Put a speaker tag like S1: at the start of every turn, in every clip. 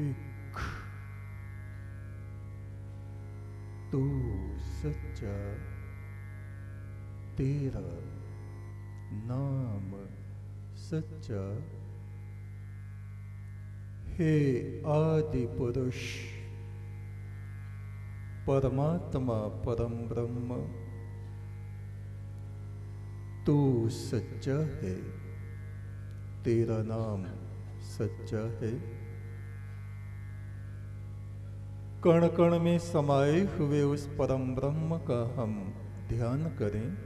S1: एक तू सच्चा तेरा नाम सच्चा हे आदि पुरुष, परमात्मा परम ब्रह्म, तू सच्चा है, तेरा नाम सच्चा है। कण कण में समाये हुए उस परम ब्रह्म का हम ध्यान करें।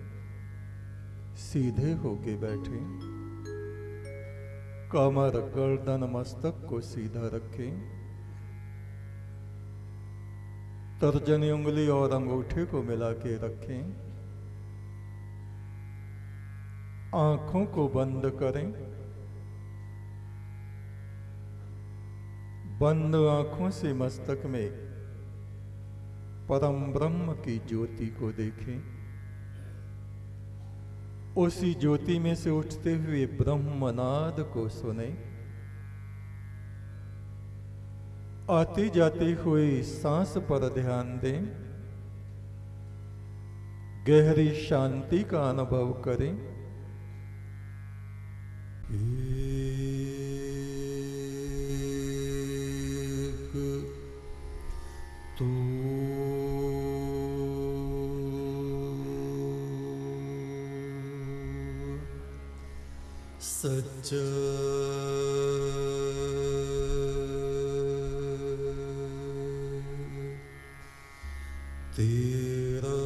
S1: सीधे होके बैठे। कमर गर्दन मस्तक को सीधा रखें। तर्जनी उंगली और अंगूठे को मिला के रखें। आँखों को बंद करें। बंद आँखों से मस्तक में परम ब्रह्म की ज्योति को देखें। उसी ज्योति में से उठते हुए ब्रह्मनाद को सुने। आते जाते हुए सांस पर ध्यान दें। गहरी शांति का अनुभव करें। सच तेरा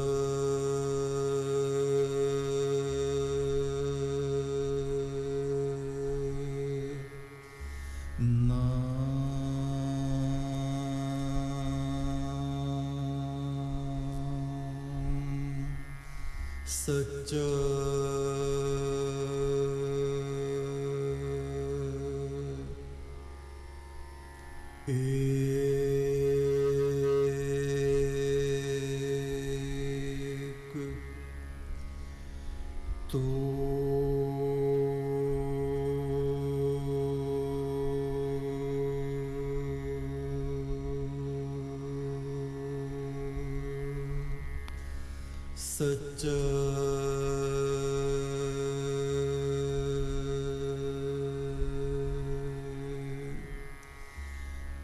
S1: सच्चा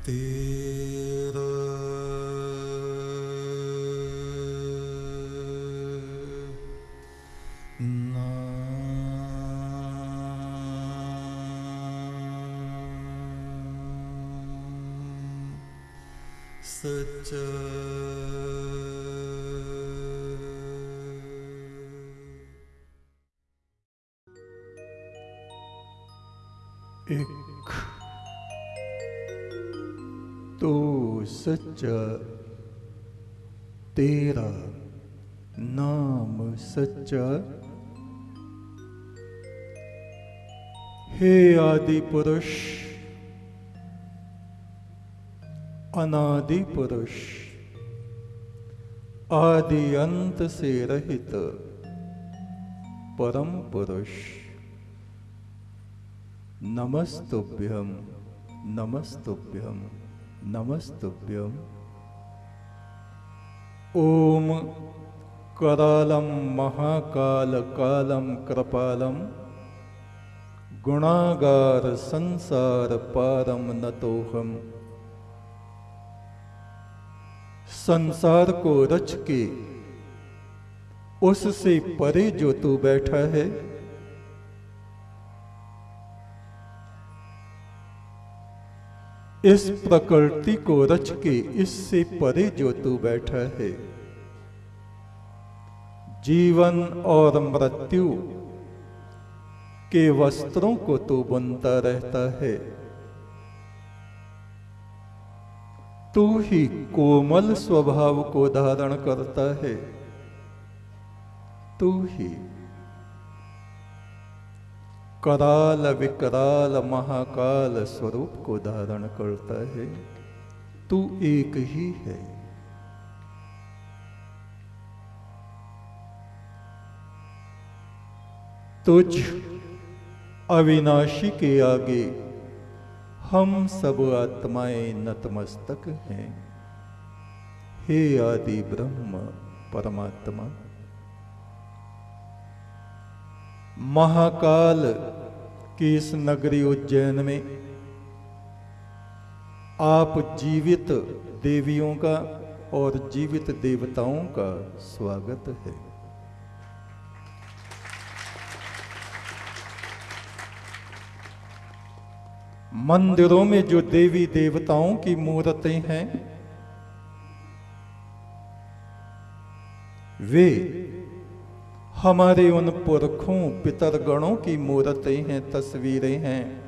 S1: तेरा। एक तो सच तेरा नाम सच्चा हे आदि पुरुष, अनादि पुरुष, आदि अंत से रहित परम पुरुष। नमस्तुभ्यम नमस्तुभ्यम नमस्तुभ्यम। ओम करालम महाकाल कालम कृपालम गुणागार संसार पारम नतोहम संसार को रच के, उससे परे जो तू बैठा है इस प्रकृति को रच के इससे परे जो तू बैठा है। जीवन और मृत्यु के वस्त्रों को तू बुनता रहता है। तू ही कोमल स्वभाव को धारण करता है। तू ही कराल विकराल महाकाल स्वरूप को धारण करता है। तू एक ही है। तुझ अविनाशी के आगे हम सब आत्माएँ नतमस्तक हैं। हे आदि ब्रह्म परमात्मा महाकाल की इस नगरी उज्जैन में? आप जीवित देवियों का और जीवित देवताओं का स्वागत है। मंदिरों में जो देवी देवताओं की मूर्तें हैं, वे हमारे उन पुरखों पितरगणों की मूर्तें हैं, तस्वीरें हैं,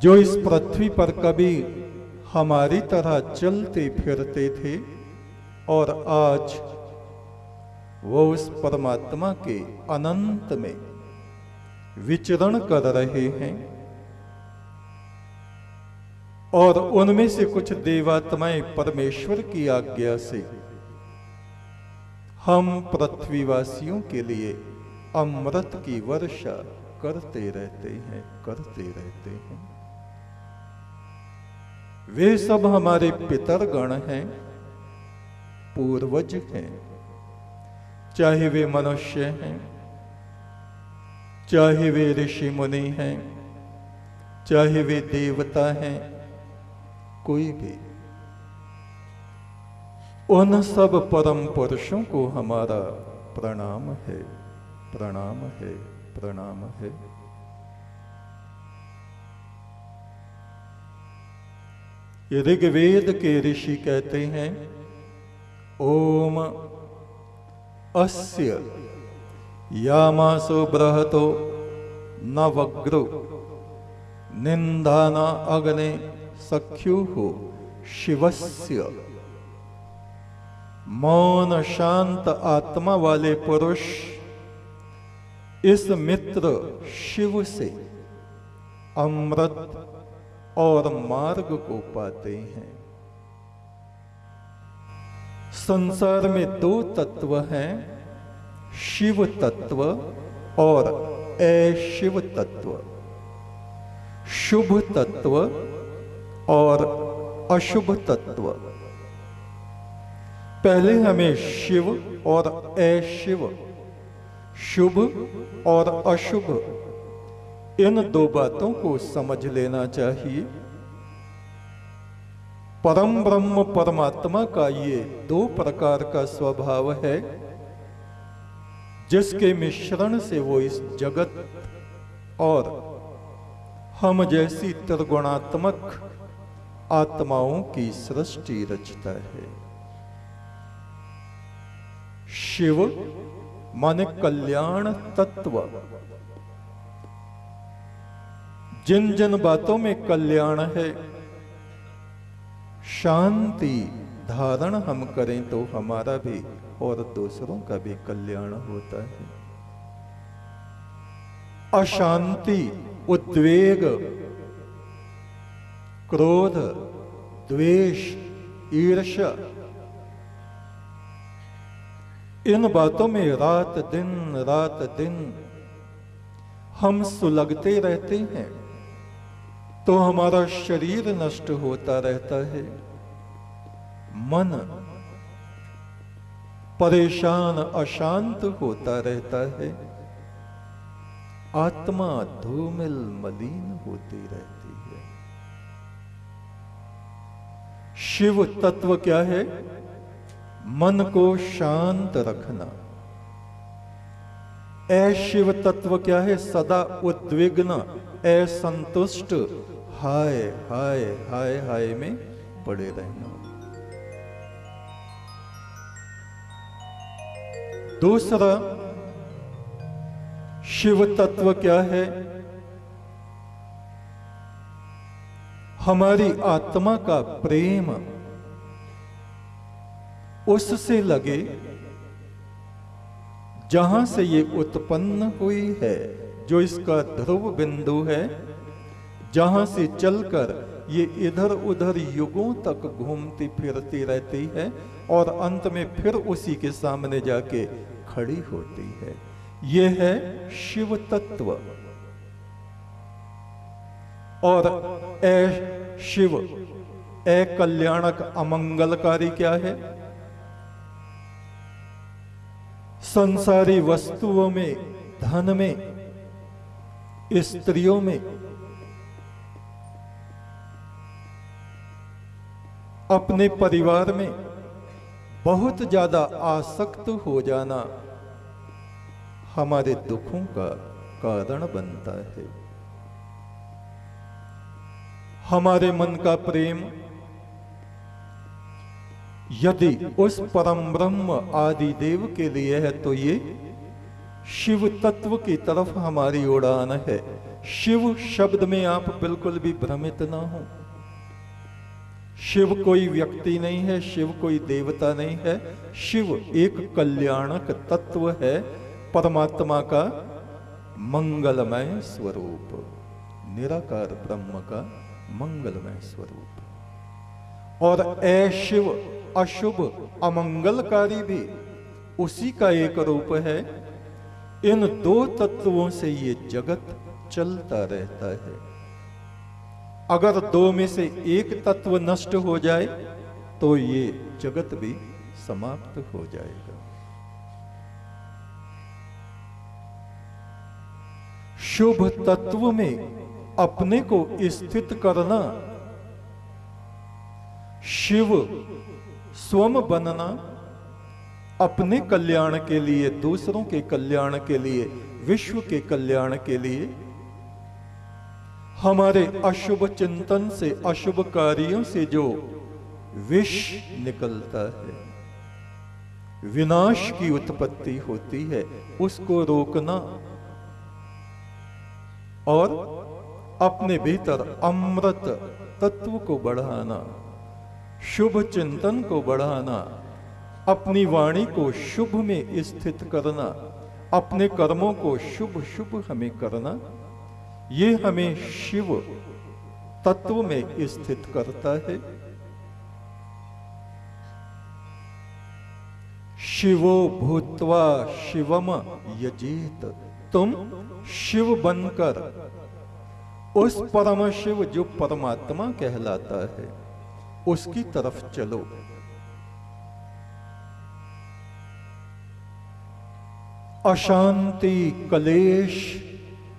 S1: जो इस पृथ्वी पर कभी हमारी तरह चलते फिरते थे और आज वो उस परमात्मा के अनंत में विचरण कर रहे हैं। और उनमें से कुछ देवात्माएँ परमेश्वर की आज्ञा से हम पृथ्वीवासियों के लिए अमृत की वर्षा करते रहते हैं, करते रहते हैं। वे सब हमारे पितर गण हैं, पूर्वज हैं। चाहे वे मनुष्य हैं, चाहे वे ऋषि मुनि हैं, चाहे वे देवता हैं, कोई भी उन सब परम पुरुषों को हमारा प्रणाम है प्रणाम है प्रणाम है। ऋग्वेद के ऋषि कहते हैं, ओम अस्य यामासो बृहतो न वग्रो निंदाना अग्ने सख्यु हो शिवस्य। मौन शांत आत्मा वाले पुरुष इस मित्र शिव से अमृत और मार्ग को पाते हैं। संसार में दो तत्व हैं, शिव तत्व और अशिव तत्व। शुभ तत्व और अशुभ तत्व। पहले हमें शिव और अशिव, शुभ और अशुभ, इन दो बातों को समझ लेना चाहिए। परम ब्रह्म परमात्मा का ये दो प्रकार का स्वभाव है, जिसके मिश्रण से वो इस जगत और हम जैसी त्रिगुणात्मक आत्माओं की सृष्टि रचता है। शिव, माने कल्याण तत्व। जिन जिन बातों में कल्याण है, शांति धारण हम करें तो हमारा भी और दूसरों का भी कल्याण होता है। अशांति, उद्वेग, क्रोध, द्वेष, ईर्ष्या इन बातों में रात दिन रात दिन हम सुलगते रहते हैं तो हमारा शरीर नष्ट होता रहता है। मन परेशान, अशांत होता रहता है। आत्मा धूमिल, मलिन होती रहती है। शिव तत्व क्या है? मन को शांत रखना। अशिव तत्व क्या है? सदा उद्विग्न असंतुष्ट हाय हाय हाय हाय में पड़े रहना। दूसरा, शिव तत्व क्या है? हमारी आत्मा का प्रेम उससे लगे, जहाँ से ये उत्पन्न हुई है, जो इसका ध्रुव बिंदु है, जहाँ से चलकर ये इधर उधर युगों तक घूमती फिरती रहती है और अंत में फिर उसी के सामने जाके खड़ी होती है। ये है शिव तत्व और ए शिव ए कल्याणक अमंगलकारी क्या है? संसारी वस्तुओं में, धन में, स्त्रियों में, अपने परिवार में बहुत ज़्यादा आसक्त हो जाना हमारे दुखों का कारण बनता है। हमारे मन का प्रेम यदि उस परम ब्रह्म आदि देव के लिए है तो ये शिव तत्व की तरफ़ हमारी उड़ान है। शिव शब्द में आप बिल्कुल भी भ्रमित ना हो। शिव कोई व्यक्ति नहीं है, शिव कोई देवता नहीं है। शिव एक कल्याणक तत्व है, परमात्मा का मंगलमय स्वरूप, निराकार ब्रह्म का मंगलमय स्वरूप। और ए शिव अशुभ अमंगलकारी भी। उसी का एक रूप है। इन दो तत्वों से ये जगत चलता रहता है। अगर दो में से एक तत्व नष्ट हो जाए तो ये जगत भी समाप्त हो जाएगा। शुभ तत्व में अपने को स्थित करना, शिव स्वम बनना, अपने कल्याण के लिए, दूसरों के कल्याण के लिए, विश्व के कल्याण के लिए, हमारे अशुभ चिंतन से, अशुभ कार्यों से जो विष निकलता है, विनाश की उत्पत्ति होती है, उसको रोकना और अपने भीतर अमृत तत्व को बढ़ाना। शुभ चिंतन को बढ़ाना, अपनी वाणी को शुभ में स्थित करना, अपने कर्मों को शुभ शुभ हमें करना, ये हमें शिव तत्व में स्थित करता है। शिवो भूतवा शिवम यजीत, तुम शिव बनकर उस परम शिव जो परमात्मा कहलाता है। उसकी तरफ़ चलो। अशांति कलेश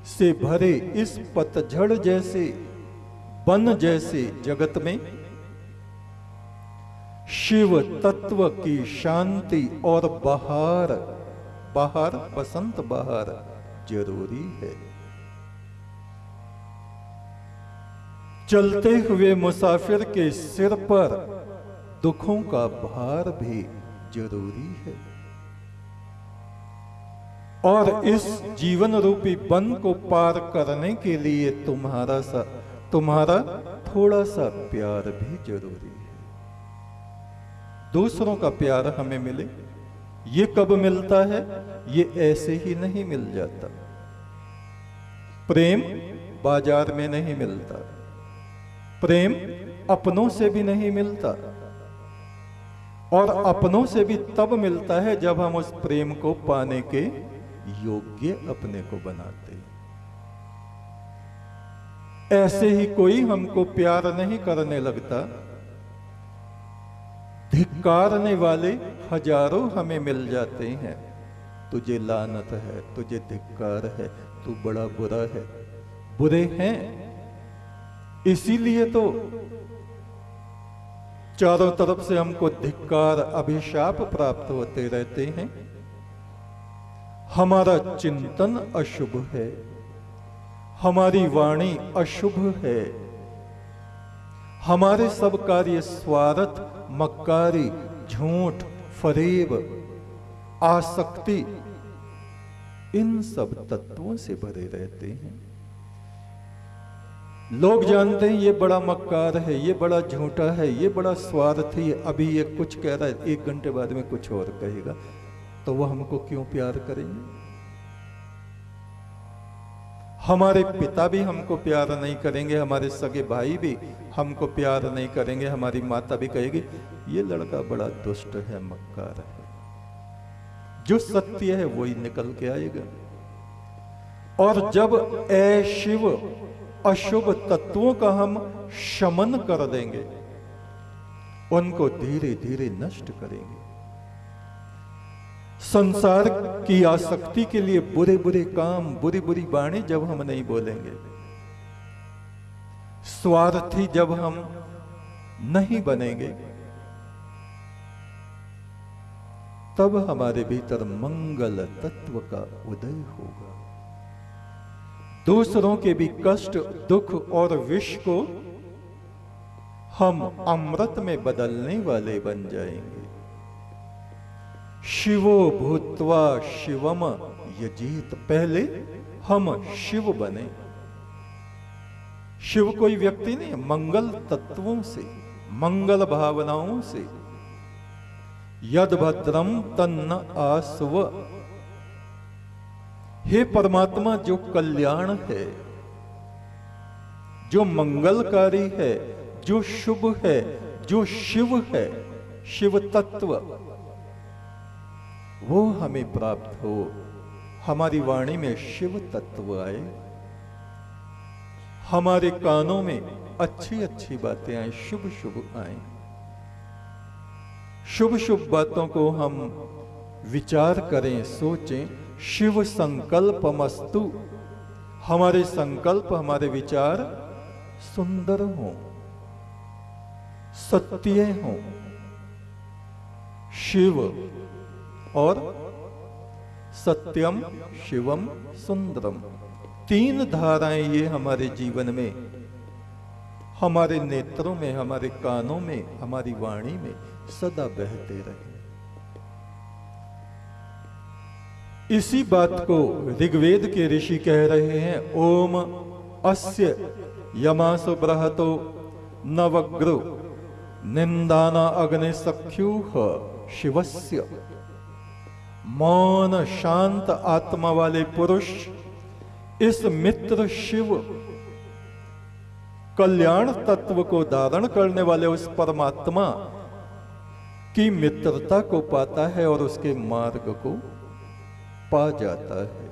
S1: से भरे इस पतझड़ जैसे बन जैसे जगत में, शिव तत्व की शांति और बहार बहार, बसंत बहार ज़रूरी है। चलते हुए मुसाफिर के सिर पर दुखों का भार भी ज़रूरी है। और इस जीवन रूपी बन को पार करने के लिए तुम्हारा सा, तुम्हारा थोड़ा सा प्यार भी ज़रूरी है। दूसरों का प्यार हमें मिले, ये कब मिलता है, ये ऐसे ही नहीं मिल जाता। प्रेम बाज़ार में नहीं मिलता। प्रेम अपनों से भी नहीं मिलता और अपनों से भी तब मिलता है जब हम उस प्रेम को पाने के योग्य अपने को बनाते हैं। ऐसे ही कोई हमको प्यार नहीं करने लगता। धिक्कारने वाले हज़ारों हमें मिल जाते हैं। तुझे लानत है, तुझे धिक्कार है, तू बड़ा बुरा है, बुरे हैं इसीलिए तो चारों तरफ़ से हमको धिक्कार, अभिशाप प्राप्त होते रहते हैं। हमारा चिंतन अशुभ है। हमारी वाणी अशुभ है। हमारे सब कार्य स्वार्थ, मक्कारी, झूठ, फरेब, आसक्ति, इन सब तत्वों से भरे रहते हैं। लोग जानते हैं ये बड़ा मक्कार है, ये बड़ा झूठा है, ये बड़ा स्वार्थी है अभी ये कुछ कह रहा है, एक घंटे बाद में कुछ और कहेगा। तो वो हमको क्यों प्यार करेंगे? हमारे पिता भी हमको प्यार नहीं करेंगे, हमारे सगे भाई भी हमको प्यार नहीं करेंगे, हमारी माता भी कहेगी, ये लड़का बड़ा दुष्ट है, मक्कार है। जो सत्य है, वही निकल के आएगा। और जब ए शिव अशुभ तत्वों का हम शमन कर देंगे। उनको धीरे धीरे नष्ट करेंगे। संसार की आसक्ति के लिए बुरे बुरे काम बुरी बुरी बाणी जब हम नहीं बोलेंगे। स्वार्थी जब हम नहीं बनेंगे, तब हमारे भीतर मंगल तत्व का उदय होगा। दूसरों के भी कष्ट, दुख और विष को हम अमृत में बदलने वाले बन जाएँगे। शिवो भूतवा शिवम यजीत पहले हम शिव बने। शिव कोई व्यक्ति नहीं, मंगल तत्वों से, मंगल भावनाओं से। यद भद्रम तन्न आसव हे परमात्मा, जो कल्याण है, जो मंगलकारी है, जो शुभ है, जो शिव है, शिव तत्व, वो हमें प्राप्त हो। हमारी वाणी में शिव तत्व आए। हमारे कानों में अच्छी अच्छी बातें आए शुभ शुभ आए। शुभ शुभ बातों को हम विचार करें, सोचें। शिव संकल्प मस्तु हमारे संकल्प, हमारे विचार सुंदर हों, सत्य हों। शिव और सत्यम, शिवम, सुंदरम। तीन धाराएँ ये हमारे जीवन में, हमारे नेत्रों में, हमारे कानों में, हमारी वाणी में सदा बहते रहे। इसी बात को ऋग्वेद के ऋषि कह रहे हैं, ओम अस्य यमासु बृहतो नवग्रु निंदाना अग्नि सख्यू शिवस्य। मौन शांत आत्मा वाले पुरुष, इस मित्र शिव कल्याण तत्व को धारण करने वाले उस परमात्मा की मित्रता को पाता है और उसके मार्ग को पा जाता है।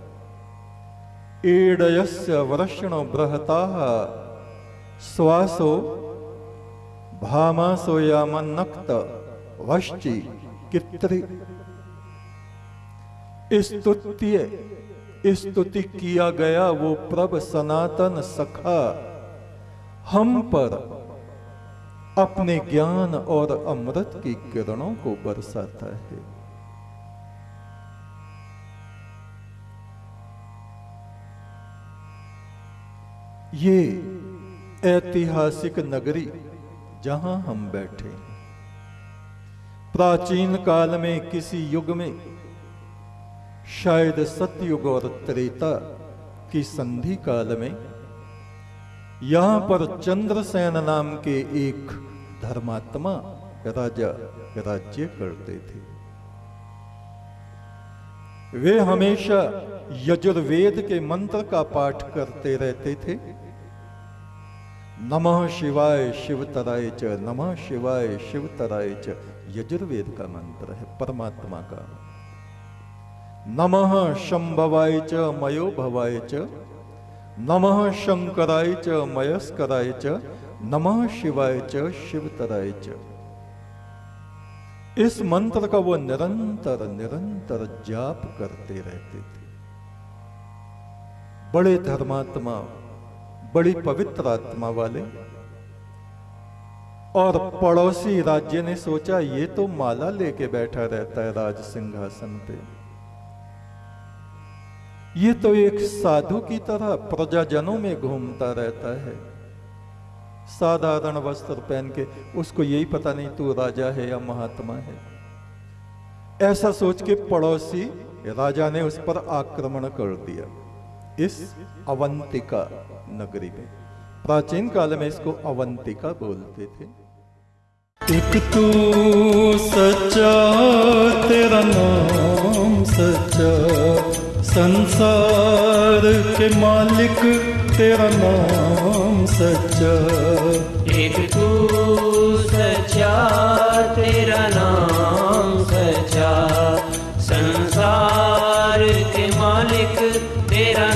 S1: ईडयस्य वर्षण बृहता श्वासो भामासो यामन्नक्त, वश्चि कित्री। स्तुत्य, स्तुति किया गया वो प्रभ सनातन सखा। हम पर अपने ज्ञान और अमृत की किरणों को बरसाता है। ये ऐतिहासिक नगरी जहाँ हम बैठे हैं। प्राचीन काल में किसी युग में शायद सतयुग और त्रेता की संधि काल में यहाँ पर चंद्रसेन नाम के एक धर्मात्मा राजा राज्य करते थे। वे हमेशा यजुर्वेद के मंत्र का पाठ करते रहते थे। नमः शिवाय शिव तराय च, नमः शिवाय शिव तराय च। यजुर्वेद का मंत्र है, परमात्मा का। नमः शंभवाय च मयो भवाय च। नमः शंकराय च, मयस्कराय च। नमः शिवाय च, शिव तराय च। इस मंत्र का वो निरंतर निरंतर जाप करते रहते थे। बड़े धर्मात्मा, बड़ी पवित्र आत्मा वाले। और पड़ोसी राज्य ने सोचा, ये तो माला लेके बैठा रहता है राज सिंहासन पे। ये तो एक साधु की तरह प्रजाजनों में घूमता रहता है। साधारण वस्त्र पहन के, उसको यही पता नहीं तू राजा है या महात्मा है। ऐसा सोच के पड़ोसी राजा ने उस पर आक्रमण कर दिया। इस अवंतिका नगरी में। प्राचीन काल में इसको अवंतिका बोलते थे।
S2: एक तू सच्चा तेरा नाम सच्चा। संसार के मालिक तेरा नाम सच्चा।
S3: एक तू सच्चा तेरा नाम सच्चा। संसार के मालिक तेरा